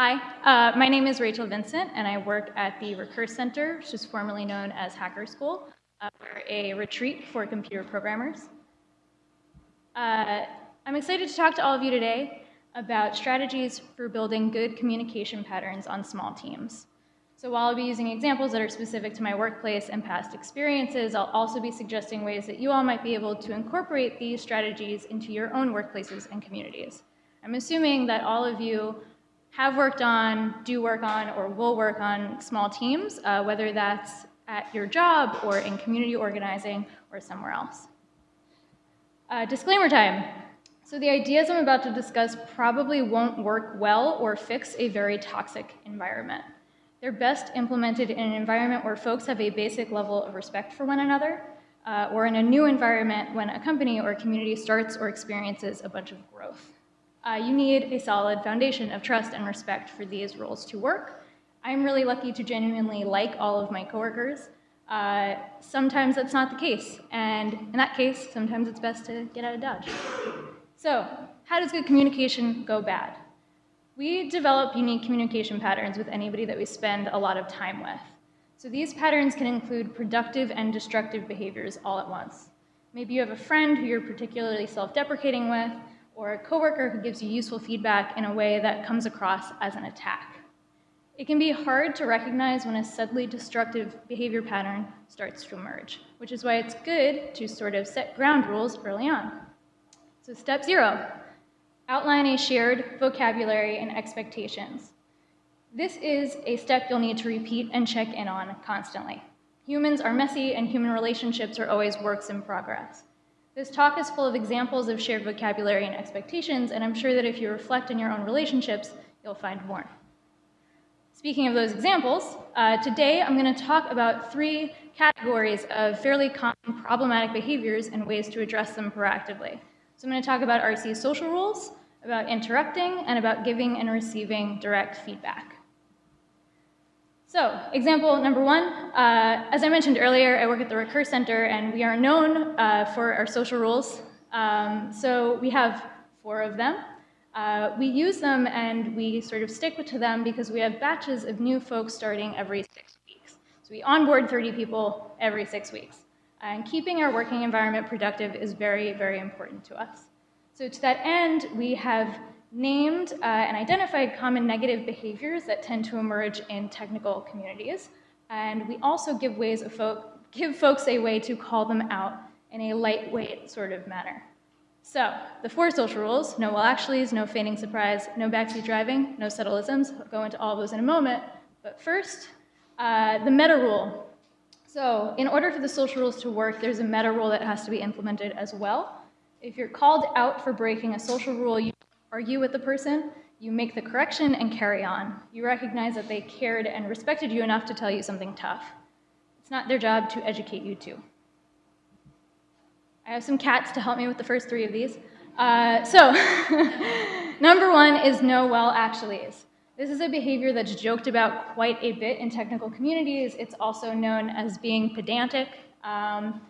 Hi, uh, my name is Rachel Vincent, and I work at the Recurse Center, which is formerly known as Hacker School. Uh, we're a retreat for computer programmers. Uh, I'm excited to talk to all of you today about strategies for building good communication patterns on small teams. So while I'll be using examples that are specific to my workplace and past experiences, I'll also be suggesting ways that you all might be able to incorporate these strategies into your own workplaces and communities. I'm assuming that all of you have worked on, do work on, or will work on small teams, uh, whether that's at your job or in community organizing or somewhere else. Uh, disclaimer time. So the ideas I'm about to discuss probably won't work well or fix a very toxic environment. They're best implemented in an environment where folks have a basic level of respect for one another, uh, or in a new environment when a company or community starts or experiences a bunch of growth. Uh, you need a solid foundation of trust and respect for these roles to work. I'm really lucky to genuinely like all of my coworkers. Uh, sometimes that's not the case, and in that case, sometimes it's best to get out of Dodge. So, how does good communication go bad? We develop unique communication patterns with anybody that we spend a lot of time with. So these patterns can include productive and destructive behaviors all at once. Maybe you have a friend who you're particularly self-deprecating with, or a coworker who gives you useful feedback in a way that comes across as an attack. It can be hard to recognize when a subtly destructive behavior pattern starts to emerge, which is why it's good to sort of set ground rules early on. So step zero, outline a shared vocabulary and expectations. This is a step you'll need to repeat and check in on constantly. Humans are messy and human relationships are always works in progress. This talk is full of examples of shared vocabulary and expectations, and I'm sure that if you reflect in your own relationships, you'll find more. Speaking of those examples, uh, today I'm going to talk about three categories of fairly common problematic behaviors and ways to address them proactively. So I'm going to talk about RC social rules, about interrupting, and about giving and receiving direct feedback. So, example number one, uh, as I mentioned earlier, I work at the Recurse Center, and we are known uh, for our social rules. Um, so we have four of them. Uh, we use them and we sort of stick to them because we have batches of new folks starting every six weeks. So we onboard 30 people every six weeks. And keeping our working environment productive is very, very important to us. So to that end, we have named uh, and identified common negative behaviors that tend to emerge in technical communities. And we also give ways of folk, give folks a way to call them out in a lightweight sort of manner. So, the four social rules, no well actuallys, no feigning surprise, no backseat driving, no subtleisms. I'll go into all those in a moment. But first, uh, the meta rule. So, in order for the social rules to work, there's a meta rule that has to be implemented as well. If you're called out for breaking a social rule, you argue with the person, you make the correction and carry on. You recognize that they cared and respected you enough to tell you something tough. It's not their job to educate you too. I have some cats to help me with the first three of these. Uh, so, number one is no well actuallys. This is a behavior that's joked about quite a bit in technical communities. It's also known as being pedantic. Um,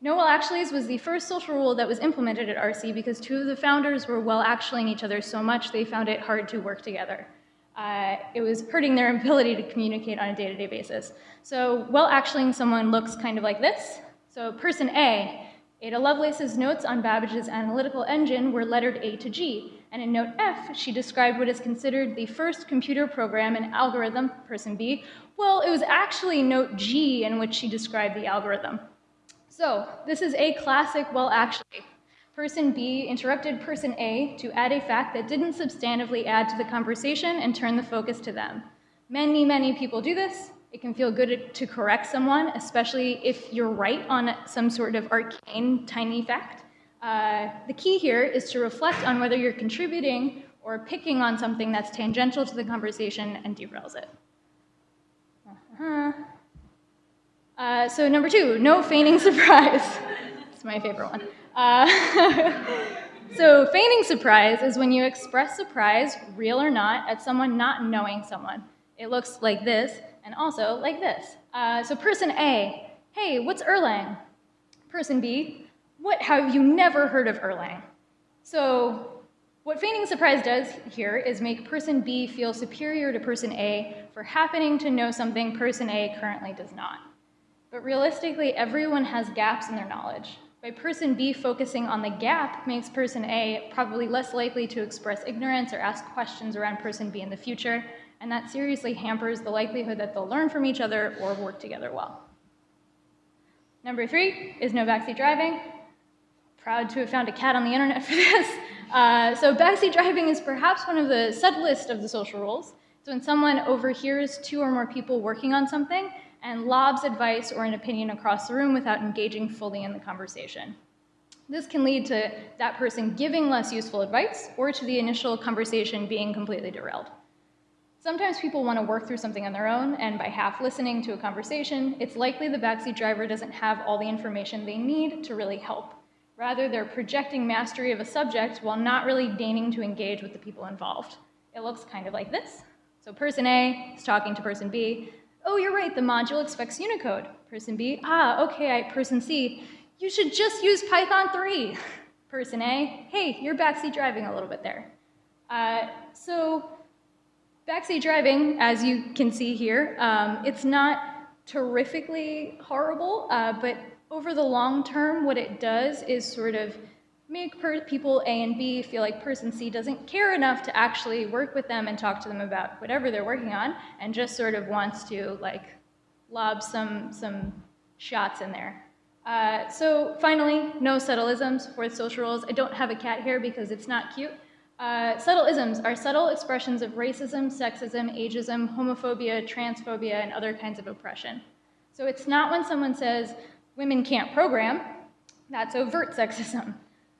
no well actuallys was the first social rule that was implemented at RC because two of the founders were well actuallying each other so much they found it hard to work together. Uh, it was hurting their ability to communicate on a day-to-day -day basis. So well actuallying someone looks kind of like this. So person A, Ada Lovelace's notes on Babbage's analytical engine were lettered A to G, and in note F, she described what is considered the first computer program and algorithm, person B. Well, it was actually note G in which she described the algorithm. So this is a classic, well, actually. Person B interrupted person A to add a fact that didn't substantively add to the conversation and turn the focus to them. Many, many people do this. It can feel good to correct someone, especially if you're right on some sort of arcane, tiny fact. Uh, the key here is to reflect on whether you're contributing or picking on something that's tangential to the conversation and derails it. Uh -huh. Uh, so number two, no feigning surprise. it's my favorite one. Uh, so feigning surprise is when you express surprise, real or not, at someone not knowing someone. It looks like this, and also like this. Uh, so person A, hey, what's Erlang? Person B, what, have you never heard of Erlang? So What feigning surprise does here is make person B feel superior to person A for happening to know something person A currently does not. But realistically, everyone has gaps in their knowledge. By person B focusing on the gap makes person A probably less likely to express ignorance or ask questions around person B in the future, and that seriously hampers the likelihood that they'll learn from each other or work together well. Number three is no backseat driving. Proud to have found a cat on the internet for this. Uh, so backseat driving is perhaps one of the subtlest of the social rules. It's when someone overhears two or more people working on something and lobs advice or an opinion across the room without engaging fully in the conversation. This can lead to that person giving less useful advice or to the initial conversation being completely derailed. Sometimes people want to work through something on their own, and by half listening to a conversation, it's likely the backseat driver doesn't have all the information they need to really help. Rather, they're projecting mastery of a subject while not really deigning to engage with the people involved. It looks kind of like this. So person A is talking to person B. Oh, you're right, the module expects Unicode. Person B, ah, okay, I, person C, you should just use Python 3. Person A, hey, you're backseat driving a little bit there. Uh, so Backseat driving, as you can see here, um, it's not terrifically horrible, uh, but over the long term, what it does is sort of make people A and B feel like person C doesn't care enough to actually work with them and talk to them about whatever they're working on, and just sort of wants to like lob some, some shots in there. Uh, so finally, no subtleisms, fourth social roles. I don't have a cat here because it's not cute. Uh, subtle isms are subtle expressions of racism, sexism, ageism, homophobia, transphobia, and other kinds of oppression. So it's not when someone says women can't program, that's overt sexism.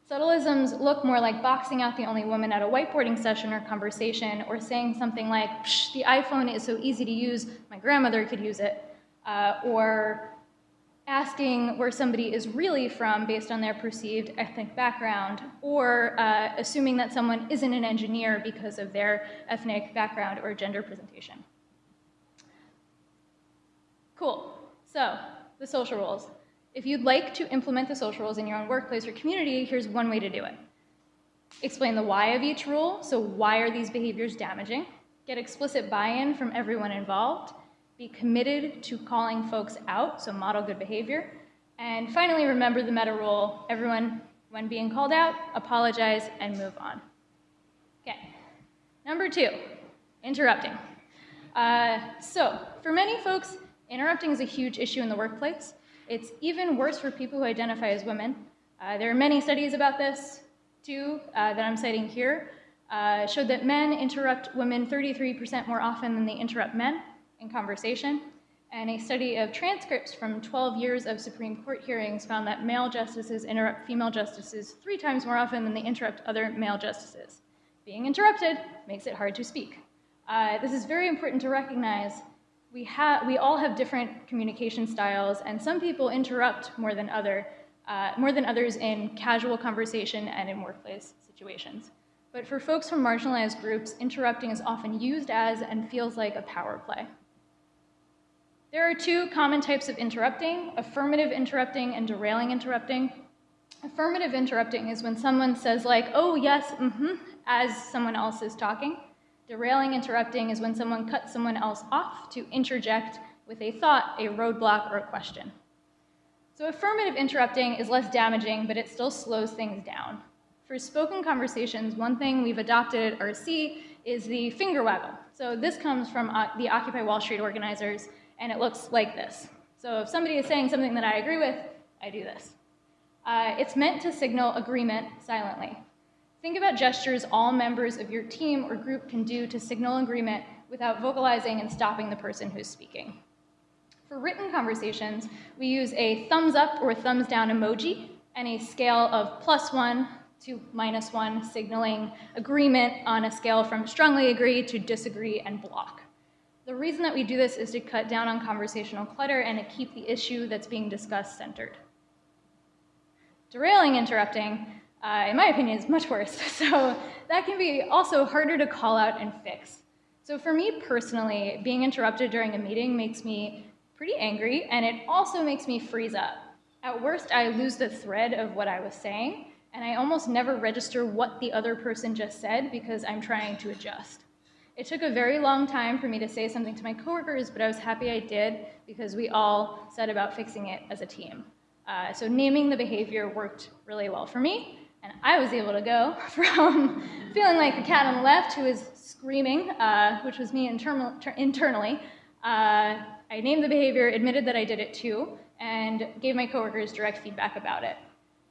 Subtleisms look more like boxing out the only woman at a whiteboarding session or conversation, or saying something like, the iPhone is so easy to use, my grandmother could use it, uh, or asking where somebody is really from based on their perceived ethnic background, or uh, assuming that someone isn't an engineer because of their ethnic background or gender presentation. Cool. So, the social rules. If you'd like to implement the social rules in your own workplace or community, here's one way to do it. Explain the why of each rule, so why are these behaviors damaging? Get explicit buy-in from everyone involved, be committed to calling folks out, so model good behavior. And finally, remember the meta rule. Everyone, when being called out, apologize and move on. Okay. Number two, interrupting. Uh, so, for many folks, interrupting is a huge issue in the workplace. It's even worse for people who identify as women. Uh, there are many studies about this. too, uh, that I'm citing here uh, showed that men interrupt women 33% more often than they interrupt men in conversation, and a study of transcripts from 12 years of Supreme Court hearings found that male justices interrupt female justices three times more often than they interrupt other male justices. Being interrupted makes it hard to speak. Uh, this is very important to recognize. We, we all have different communication styles, and some people interrupt more than, other, uh, more than others in casual conversation and in workplace situations. But for folks from marginalized groups, interrupting is often used as and feels like a power play. There are two common types of interrupting, affirmative interrupting and derailing interrupting. Affirmative interrupting is when someone says like, oh yes, mm-hmm, as someone else is talking. Derailing interrupting is when someone cuts someone else off to interject with a thought, a roadblock, or a question. So affirmative interrupting is less damaging, but it still slows things down. For spoken conversations, one thing we've adopted at RC is the finger waggle. So this comes from uh, the Occupy Wall Street organizers, and it looks like this. So if somebody is saying something that I agree with, I do this. Uh, it's meant to signal agreement silently. Think about gestures all members of your team or group can do to signal agreement without vocalizing and stopping the person who's speaking. For written conversations, we use a thumbs up or thumbs down emoji and a scale of plus one to minus one, signaling agreement on a scale from strongly agree to disagree and block. The reason that we do this is to cut down on conversational clutter and to keep the issue that's being discussed centered. Derailing interrupting, uh, in my opinion, is much worse. So that can be also harder to call out and fix. So for me personally, being interrupted during a meeting makes me pretty angry, and it also makes me freeze up. At worst, I lose the thread of what I was saying, and I almost never register what the other person just said because I'm trying to adjust. It took a very long time for me to say something to my coworkers, but I was happy I did because we all set about fixing it as a team. Uh, so naming the behavior worked really well for me, and I was able to go from feeling like the cat on the left who was screaming, uh, which was me inter internally. Uh, I named the behavior, admitted that I did it too, and gave my coworkers direct feedback about it.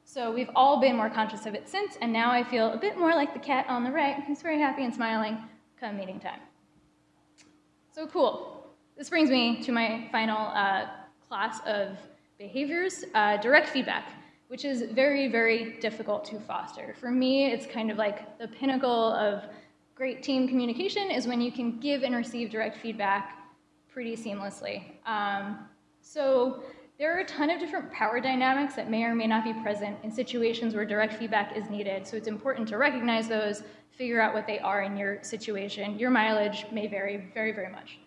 So we've all been more conscious of it since, and now I feel a bit more like the cat on the right, who's very happy and smiling come meeting time. So cool. This brings me to my final uh, class of behaviors, uh, direct feedback, which is very, very difficult to foster. For me, it's kind of like the pinnacle of great team communication is when you can give and receive direct feedback pretty seamlessly. Um, so there are a ton of different power dynamics that may or may not be present in situations where direct feedback is needed. So it's important to recognize those, figure out what they are in your situation. Your mileage may vary very, very much.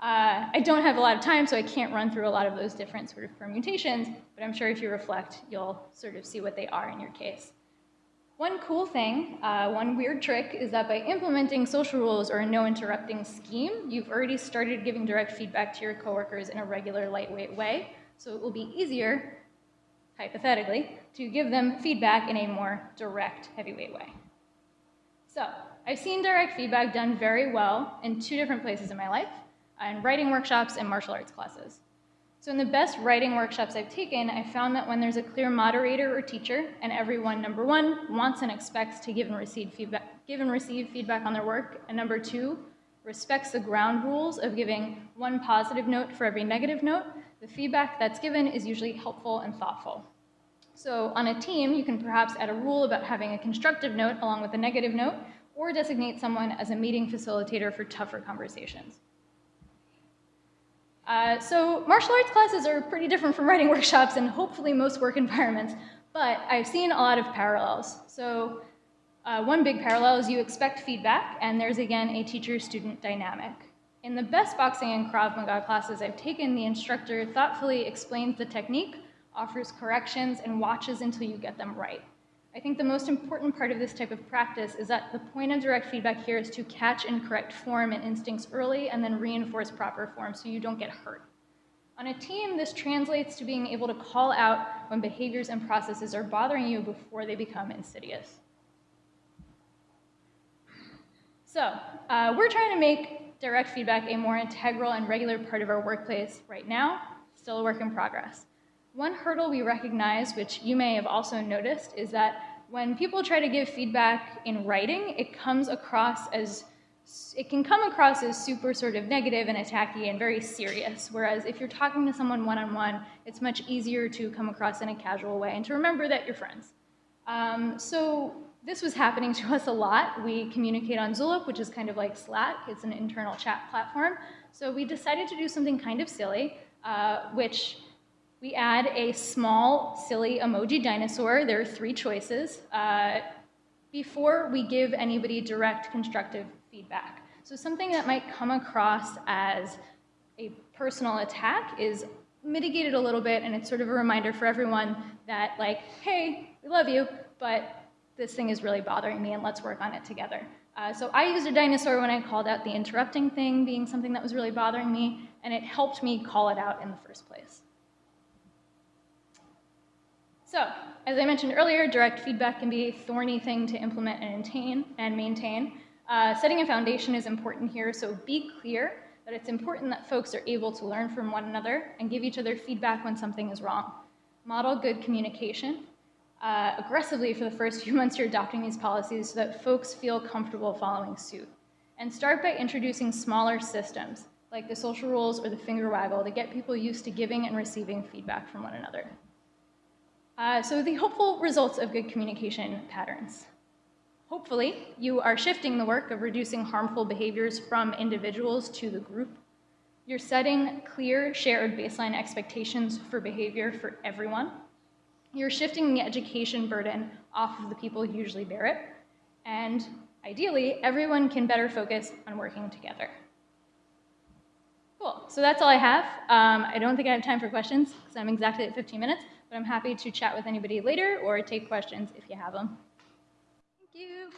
Uh, I don't have a lot of time, so I can't run through a lot of those different sort of permutations, but I'm sure if you reflect, you'll sort of see what they are in your case. One cool thing, uh, one weird trick, is that by implementing social rules or a no interrupting scheme, you've already started giving direct feedback to your coworkers in a regular, lightweight way. So it will be easier, hypothetically, to give them feedback in a more direct, heavyweight way. So I've seen direct feedback done very well in two different places in my life, in writing workshops and martial arts classes. So in the best writing workshops I've taken, I found that when there's a clear moderator or teacher, and everyone, number one, wants and expects to give and receive feedback, give and receive feedback on their work, and number two, respects the ground rules of giving one positive note for every negative note, the feedback that's given is usually helpful and thoughtful. So on a team, you can perhaps add a rule about having a constructive note along with a negative note, or designate someone as a meeting facilitator for tougher conversations. Uh, so martial arts classes are pretty different from writing workshops and hopefully most work environments, but I've seen a lot of parallels. So uh, one big parallel is you expect feedback, and there's again a teacher-student dynamic. In the best boxing and Krav Maga classes I've taken, the instructor thoughtfully explains the technique, offers corrections, and watches until you get them right. I think the most important part of this type of practice is that the point of direct feedback here is to catch and correct form and instincts early and then reinforce proper form so you don't get hurt. On a team, this translates to being able to call out when behaviors and processes are bothering you before they become insidious. So, uh, we're trying to make direct feedback a more integral and regular part of our workplace right now, still a work in progress. One hurdle we recognize, which you may have also noticed, is that when people try to give feedback in writing, it comes across as it can come across as super sort of negative and attacky and very serious. Whereas if you're talking to someone one-on-one, it's much easier to come across in a casual way and to remember that you're friends. Um, so this was happening to us a lot. We communicate on Zulip, which is kind of like Slack. It's an internal chat platform. So we decided to do something kind of silly, uh, which we add a small, silly emoji dinosaur. There are three choices uh, before we give anybody direct constructive feedback. So something that might come across as a personal attack is mitigated a little bit, and it's sort of a reminder for everyone that, like, hey, we love you, but this thing is really bothering me and let's work on it together. Uh, so I used a dinosaur when I called out the interrupting thing being something that was really bothering me, and it helped me call it out in the first place. So, as I mentioned earlier, direct feedback can be a thorny thing to implement and maintain. Uh, setting a foundation is important here, so be clear that it's important that folks are able to learn from one another and give each other feedback when something is wrong. Model good communication, uh, aggressively for the first few months you're adopting these policies so that folks feel comfortable following suit. And start by introducing smaller systems, like the social rules or the finger waggle, to get people used to giving and receiving feedback from one another. Uh, so the hopeful results of good communication patterns. Hopefully, you are shifting the work of reducing harmful behaviors from individuals to the group. You're setting clear, shared baseline expectations for behavior for everyone you're shifting the education burden off of the people who usually bear it, and ideally, everyone can better focus on working together. Cool, so that's all I have. Um, I don't think I have time for questions, because I'm exactly at 15 minutes, but I'm happy to chat with anybody later or take questions if you have them. Thank you.